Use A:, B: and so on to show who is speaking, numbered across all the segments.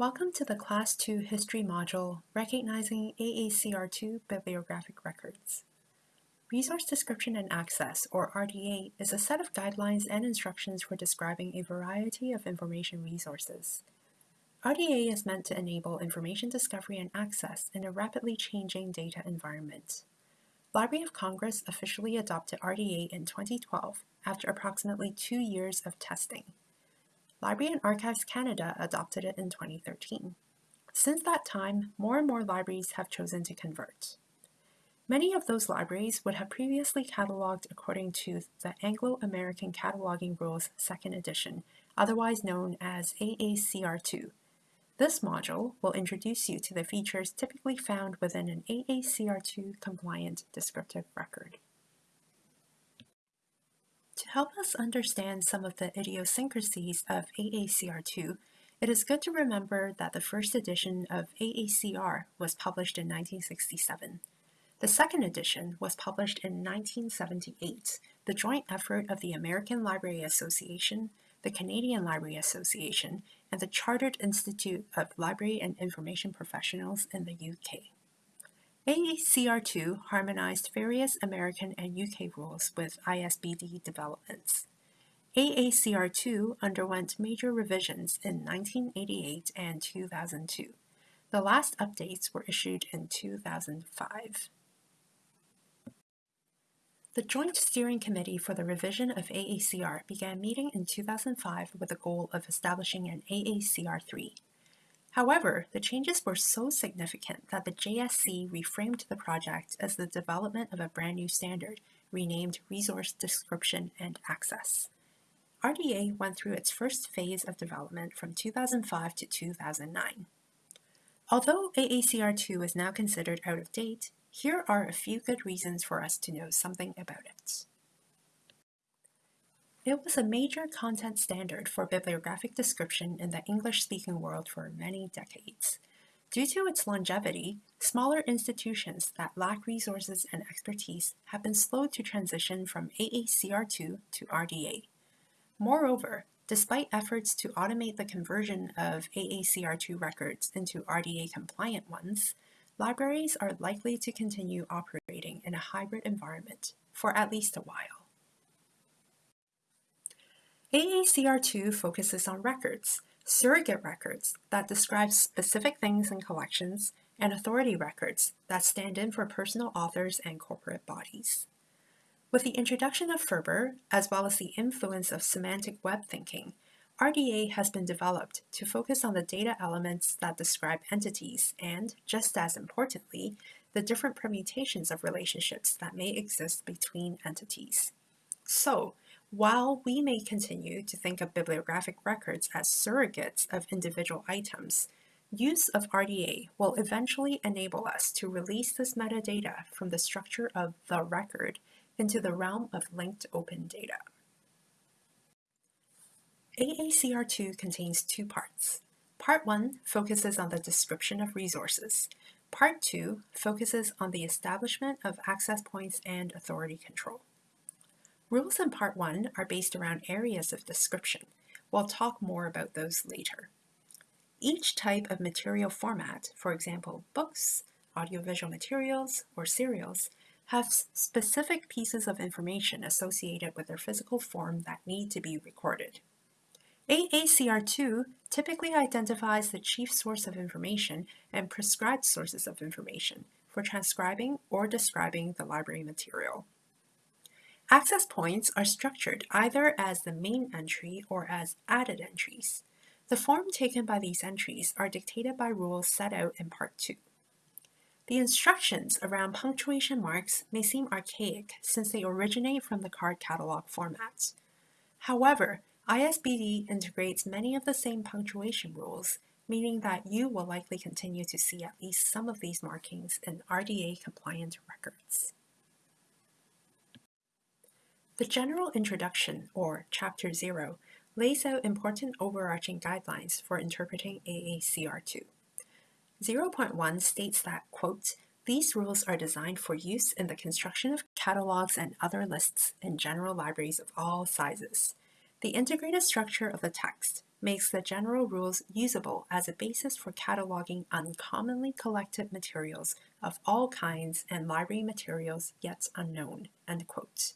A: Welcome to the Class 2 History module, Recognizing AACR2 Bibliographic Records. Resource Description and Access, or RDA, is a set of guidelines and instructions for describing a variety of information resources. RDA is meant to enable information discovery and access in a rapidly changing data environment. Library of Congress officially adopted RDA in 2012 after approximately two years of testing. Library and Archives Canada adopted it in 2013. Since that time, more and more libraries have chosen to convert. Many of those libraries would have previously cataloged according to the Anglo-American Cataloging Rules Second Edition, otherwise known as AACR2. This module will introduce you to the features typically found within an AACR2 compliant descriptive record. To help us understand some of the idiosyncrasies of AACR2, it is good to remember that the first edition of AACR was published in 1967. The second edition was published in 1978, the joint effort of the American Library Association, the Canadian Library Association, and the Chartered Institute of Library and Information Professionals in the UK. AACR2 harmonized various American and UK rules with ISBD developments. AACR2 underwent major revisions in 1988 and 2002. The last updates were issued in 2005. The Joint Steering Committee for the revision of AACR began meeting in 2005 with the goal of establishing an AACR3. However, the changes were so significant that the JSC reframed the project as the development of a brand new standard, renamed Resource Description and Access. RDA went through its first phase of development from 2005 to 2009. Although AACR2 is now considered out of date, here are a few good reasons for us to know something about it. It was a major content standard for bibliographic description in the English-speaking world for many decades. Due to its longevity, smaller institutions that lack resources and expertise have been slow to transition from AACR2 to RDA. Moreover, despite efforts to automate the conversion of AACR2 records into RDA-compliant ones, libraries are likely to continue operating in a hybrid environment for at least a while. AACR2 focuses on records, surrogate records that describe specific things in collections, and authority records that stand in for personal authors and corporate bodies. With the introduction of FRBR, as well as the influence of semantic web thinking, RDA has been developed to focus on the data elements that describe entities and, just as importantly, the different permutations of relationships that may exist between entities. So, while we may continue to think of bibliographic records as surrogates of individual items, use of RDA will eventually enable us to release this metadata from the structure of the record into the realm of linked open data. AACR2 contains two parts. Part 1 focuses on the description of resources. Part 2 focuses on the establishment of access points and authority control. Rules in Part 1 are based around areas of description. We'll talk more about those later. Each type of material format, for example, books, audiovisual materials, or serials, have specific pieces of information associated with their physical form that need to be recorded. AACR2 typically identifies the chief source of information and prescribed sources of information for transcribing or describing the library material. Access points are structured either as the main entry or as added entries. The form taken by these entries are dictated by rules set out in Part 2. The instructions around punctuation marks may seem archaic since they originate from the card catalog formats. However, ISBD integrates many of the same punctuation rules, meaning that you will likely continue to see at least some of these markings in RDA-compliant records. The General Introduction, or Chapter 0, lays out important overarching guidelines for interpreting AACR2. 0.1 states that, quote, these rules are designed for use in the construction of catalogs and other lists in general libraries of all sizes. The integrated structure of the text, makes the general rules usable as a basis for cataloging uncommonly collected materials of all kinds and library materials yet unknown. End quote.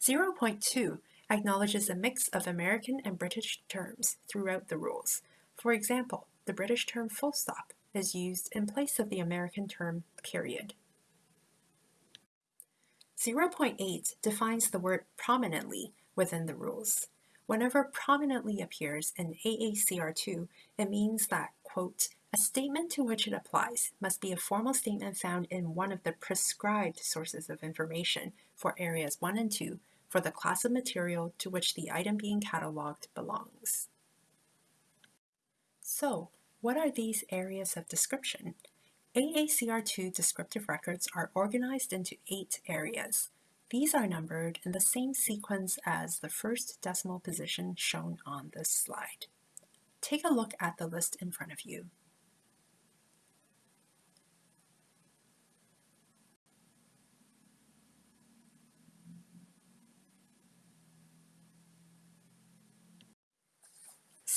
A: 0.2 acknowledges a mix of American and British terms throughout the rules. For example, the British term full stop is used in place of the American term period. 0.8 defines the word prominently within the rules. Whenever prominently appears in AACR2, it means that, quote, a statement to which it applies must be a formal statement found in one of the prescribed sources of information for areas 1 and 2 for the class of material to which the item being cataloged belongs. So, what are these areas of description? AACR2 descriptive records are organized into eight areas. These are numbered in the same sequence as the first decimal position shown on this slide. Take a look at the list in front of you.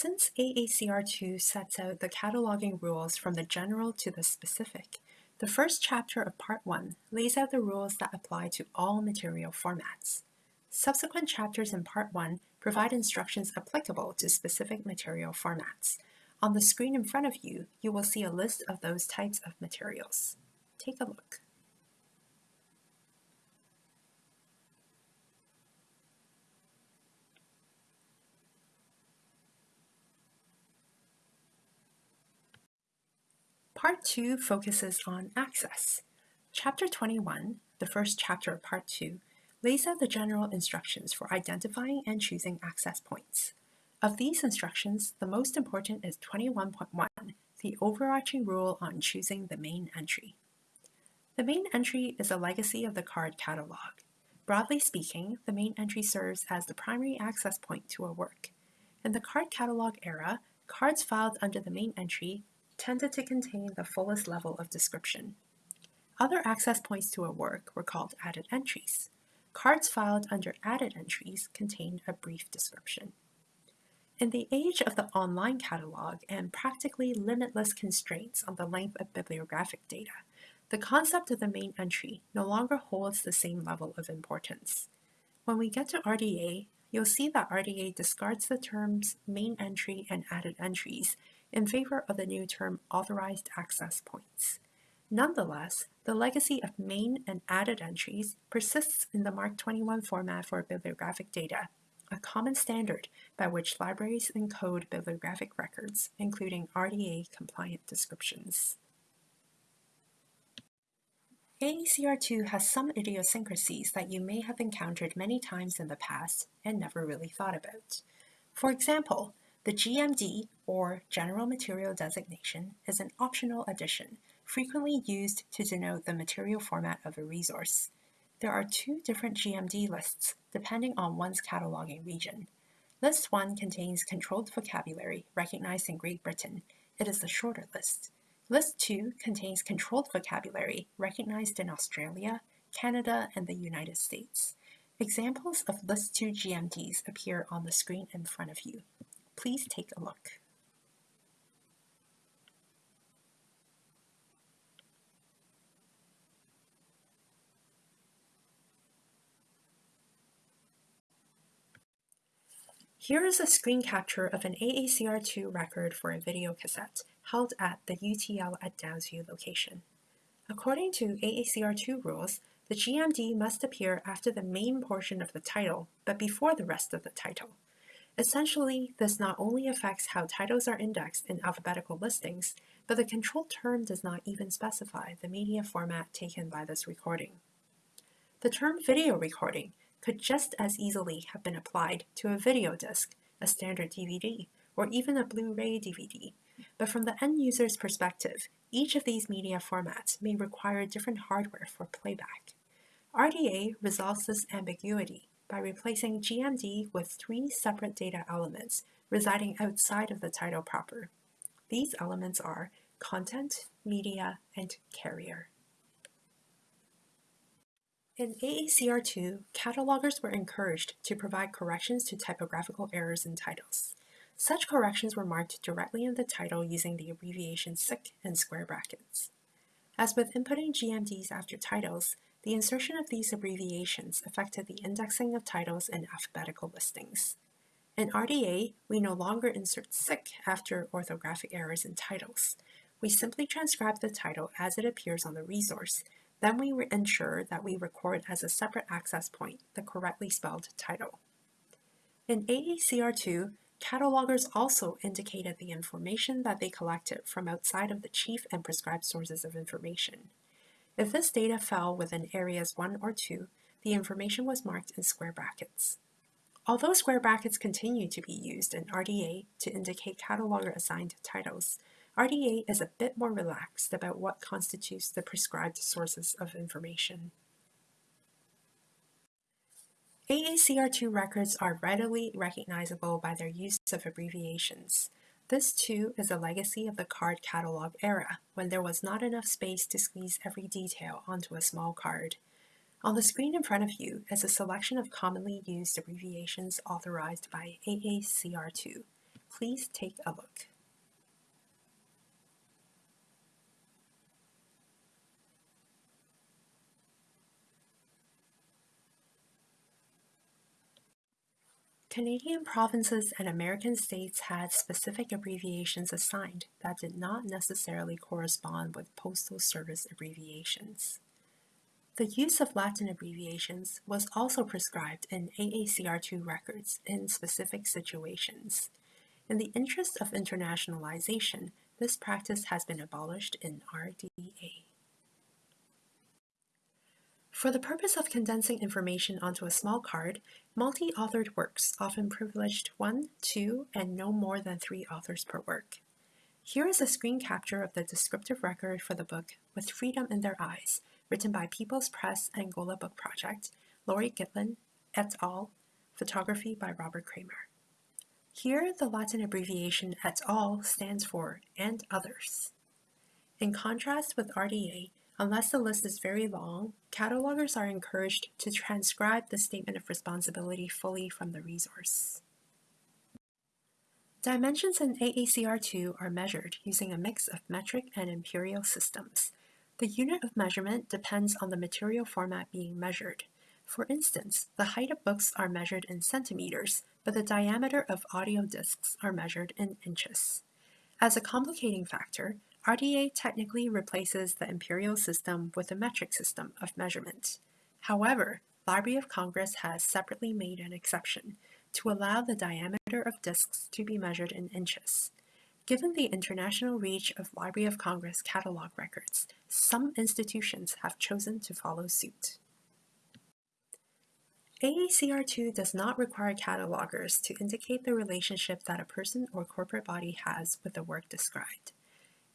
A: Since AACR2 sets out the cataloging rules from the general to the specific, the first chapter of Part 1 lays out the rules that apply to all material formats. Subsequent chapters in Part 1 provide instructions applicable to specific material formats. On the screen in front of you, you will see a list of those types of materials. Take a look. Part 2 focuses on access. Chapter 21, the first chapter of Part 2, lays out the general instructions for identifying and choosing access points. Of these instructions, the most important is 21.1, the overarching rule on choosing the main entry. The main entry is a legacy of the card catalog. Broadly speaking, the main entry serves as the primary access point to a work. In the card catalog era, cards filed under the main entry tended to contain the fullest level of description. Other access points to a work were called added entries. Cards filed under added entries contained a brief description. In the age of the online catalog and practically limitless constraints on the length of bibliographic data, the concept of the main entry no longer holds the same level of importance. When we get to RDA, you'll see that RDA discards the terms main entry and added entries in favor of the new term authorized access points. Nonetheless, the legacy of main and added entries persists in the MARC 21 format for bibliographic data, a common standard by which libraries encode bibliographic records, including RDA-compliant descriptions. AACR2 has some idiosyncrasies that you may have encountered many times in the past and never really thought about. For example, the GMD, or General Material Designation, is an optional addition, frequently used to denote the material format of a resource. There are two different GMD lists, depending on one's cataloging region. List 1 contains controlled vocabulary recognized in Great Britain. It is the shorter list. List 2 contains controlled vocabulary recognized in Australia, Canada, and the United States. Examples of List 2 GMDs appear on the screen in front of you. Please take a look. Here is a screen capture of an AACR2 record for a video cassette held at the UTL at Downsview location. According to AACR2 rules, the GMD must appear after the main portion of the title, but before the rest of the title. Essentially, this not only affects how titles are indexed in alphabetical listings, but the control term does not even specify the media format taken by this recording. The term video recording could just as easily have been applied to a video disc, a standard DVD, or even a Blu-ray DVD. But from the end user's perspective, each of these media formats may require different hardware for playback. RDA resolves this ambiguity by replacing GMD with three separate data elements residing outside of the title proper. These elements are content, media, and carrier. In AACR2, catalogers were encouraged to provide corrections to typographical errors in titles. Such corrections were marked directly in the title using the abbreviation SIC in square brackets. As with inputting GMDs after titles, the insertion of these abbreviations affected the indexing of titles in alphabetical listings. In RDA, we no longer insert SIC after orthographic errors in titles. We simply transcribe the title as it appears on the resource, then we ensure that we record as a separate access point the correctly spelled title. In AACR2, catalogers also indicated the information that they collected from outside of the chief and prescribed sources of information. If this data fell within areas 1 or 2, the information was marked in square brackets. Although square brackets continue to be used in RDA to indicate cataloger assigned titles, RDA is a bit more relaxed about what constitutes the prescribed sources of information. AACR2 records are readily recognizable by their use of abbreviations. This too is a legacy of the card catalog era, when there was not enough space to squeeze every detail onto a small card. On the screen in front of you is a selection of commonly used abbreviations authorized by AACR2. Please take a look. Canadian provinces and American states had specific abbreviations assigned that did not necessarily correspond with Postal Service abbreviations. The use of Latin abbreviations was also prescribed in AACR2 records in specific situations. In the interest of internationalization, this practice has been abolished in RDA. For the purpose of condensing information onto a small card, multi-authored works often privileged one, two, and no more than three authors per work. Here is a screen capture of the descriptive record for the book With Freedom in Their Eyes, written by People's Press Angola Book Project, Laurie Gitlin, et al., photography by Robert Kramer. Here, the Latin abbreviation et al. stands for and others. In contrast with RDA, unless the list is very long, catalogers are encouraged to transcribe the statement of responsibility fully from the resource. Dimensions in AACR2 are measured using a mix of metric and imperial systems, the unit of measurement depends on the material format being measured. For instance, the height of books are measured in centimeters, but the diameter of audio discs are measured in inches. As a complicating factor, RDA technically replaces the imperial system with a metric system of measurement. However, Library of Congress has separately made an exception to allow the diameter of discs to be measured in inches. Given the international reach of Library of Congress catalog records, some institutions have chosen to follow suit. AACR2 does not require catalogers to indicate the relationship that a person or corporate body has with the work described.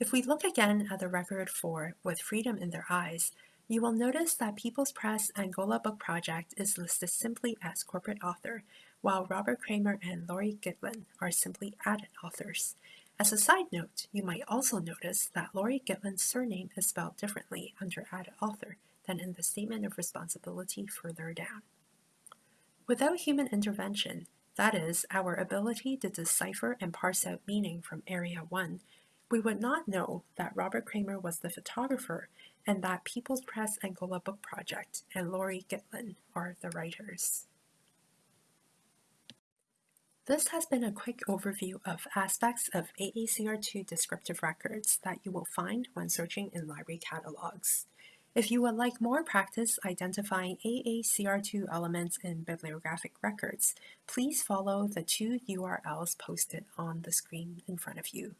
A: If we look again at the record for With Freedom in Their Eyes, you will notice that People's Press Angola Book Project is listed simply as corporate author, while Robert Kramer and Laurie Gitlin are simply added authors. As a side note, you might also notice that Laurie Gitlin's surname is spelled differently under added author than in the statement of responsibility further down. Without human intervention, that is, our ability to decipher and parse out meaning from Area 1, we would not know that Robert Kramer was the photographer and that People's Press Angola Book Project and Laurie Gitlin are the writers. This has been a quick overview of aspects of AACR2 descriptive records that you will find when searching in library catalogs. If you would like more practice identifying AACR2 elements in bibliographic records, please follow the two URLs posted on the screen in front of you.